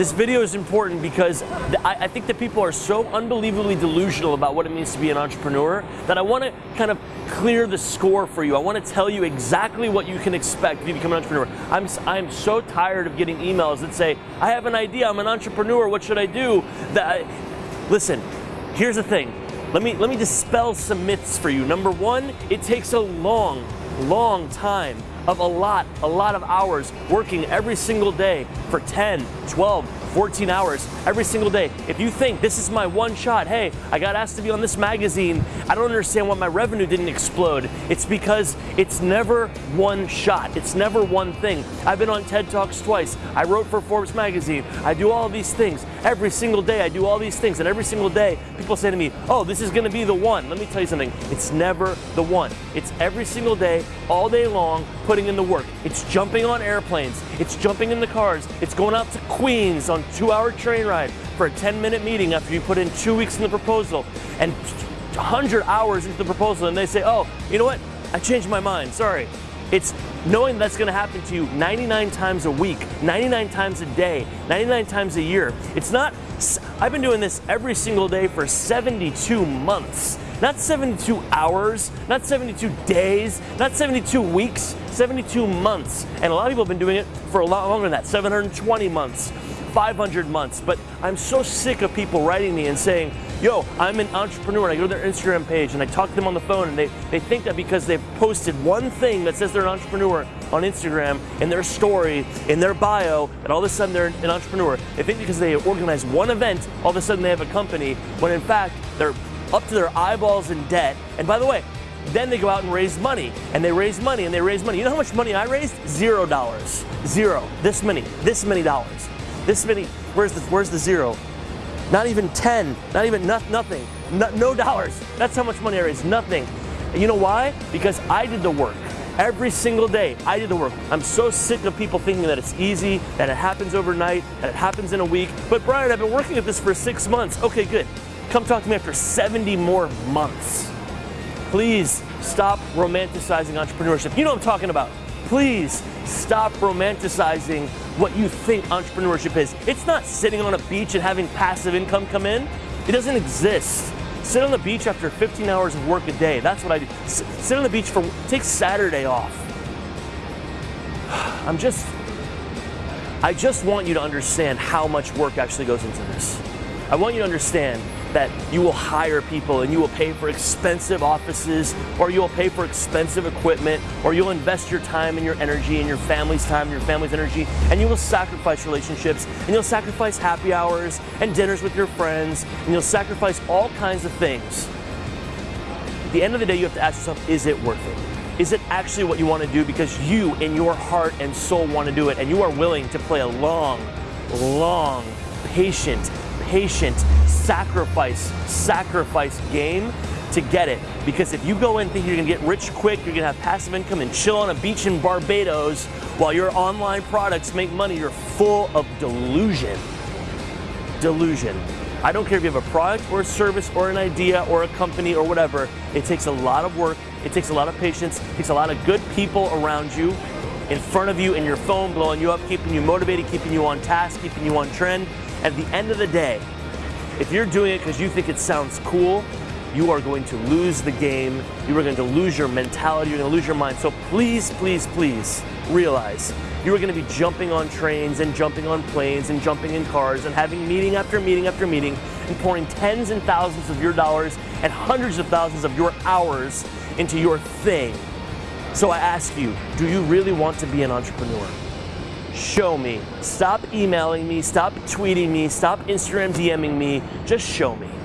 This video is important because I, think that people are so unbelievably delusional about what it means to be an entrepreneur that I want to kind of clear the score for you. I want to tell you exactly what you can expect if you become an entrepreneur. I'm, I'm so tired of getting emails that say, I have an idea, I'm an entrepreneur, what should I do? That I, listen, here's the thing. Let me, let me dispel some myths for you. Number one, it takes a long, long time of a lot, a lot of hours working every single day for 10, 12, 14 hours every single day. If you think this is my one shot, hey, I got asked to be on this magazine, I don't understand why my revenue didn't explode. It's because it's never one shot. It's never one thing. I've been on TED Talks twice. I wrote for Forbes magazine. I do all these things. Every single day I do all these things and every single day people say to me, oh, this is gonna be the one. Let me tell you something, it's never the one. It's every single day, all day long, putting in the work. It's jumping on airplanes. It's jumping in the cars. It's going out to Queens on two hour train ride for a 10 minute meeting after you put in two weeks in the proposal and 100 hours into the proposal and they say, oh, you know what? I changed my mind, sorry. It's knowing that's gonna happen to you 99 times a week, 99 times a day, 99 times a year. It's not, I've been doing this every single day for 72 months. Not 72 hours, not 72 days, not 72 weeks, 72 months. And a lot of people have been doing it for a lot longer than that, 720 months, 500 months. But I'm so sick of people writing me and saying, yo, I'm an entrepreneur. And I go to their Instagram page and I talk to them on the phone and they, they think that because they've posted one thing that says they're an entrepreneur on Instagram in their story, in their bio, that all of a sudden they're an entrepreneur. They think because they organize one event, all of a sudden they have a company, when in fact they're up to their eyeballs in debt. And by the way, then they go out and raise money, and they raise money, and they raise money. You know how much money I raised? Zero dollars. Zero. This many. This many dollars. This many. Where's the Where's the zero? Not even ten. Not even no, nothing. No, no dollars. That's how much money I raised. Nothing. And you know why? Because I did the work. Every single day, I did the work. I'm so sick of people thinking that it's easy, that it happens overnight, that it happens in a week. But Brian, I've been working at this for six months. Okay, good. Come talk to me after 70 more months. Please stop romanticizing entrepreneurship. You know what I'm talking about. Please stop romanticizing what you think entrepreneurship is. It's not sitting on a beach and having passive income come in. It doesn't exist. Sit on the beach after 15 hours of work a day. That's what I do. Sit on the beach for, take Saturday off. I'm just, I just want you to understand how much work actually goes into this. I want you to understand that you will hire people and you will pay for expensive offices or you will pay for expensive equipment or you'll invest your time and your energy and your family's time and your family's energy and you will sacrifice relationships and you'll sacrifice happy hours and dinners with your friends and you'll sacrifice all kinds of things. At the end of the day, you have to ask yourself, is it worth it? Is it actually what you want to do because you in your heart and soul want to do it and you are willing to play a long, long, patient, patient, sacrifice, sacrifice game to get it. Because if you go in thinking you're gonna get rich quick, you're gonna have passive income and chill on a beach in Barbados while your online products make money, you're full of delusion. Delusion. I don't care if you have a product or a service or an idea or a company or whatever, it takes a lot of work, it takes a lot of patience, it takes a lot of good people around you, in front of you, in your phone, blowing you up, keeping you motivated, keeping you on task, keeping you on trend. At the end of the day, if you're doing it because you think it sounds cool, you are going to lose the game. You are going to lose your mentality. You're going to lose your mind. So please, please, please realize you are going to be jumping on trains and jumping on planes and jumping in cars and having meeting after meeting after meeting and pouring tens and thousands of your dollars and hundreds of thousands of your hours into your thing. So I ask you, do you really want to be an entrepreneur? Show me. Stop emailing me, stop tweeting me, stop Instagram DMing me, just show me.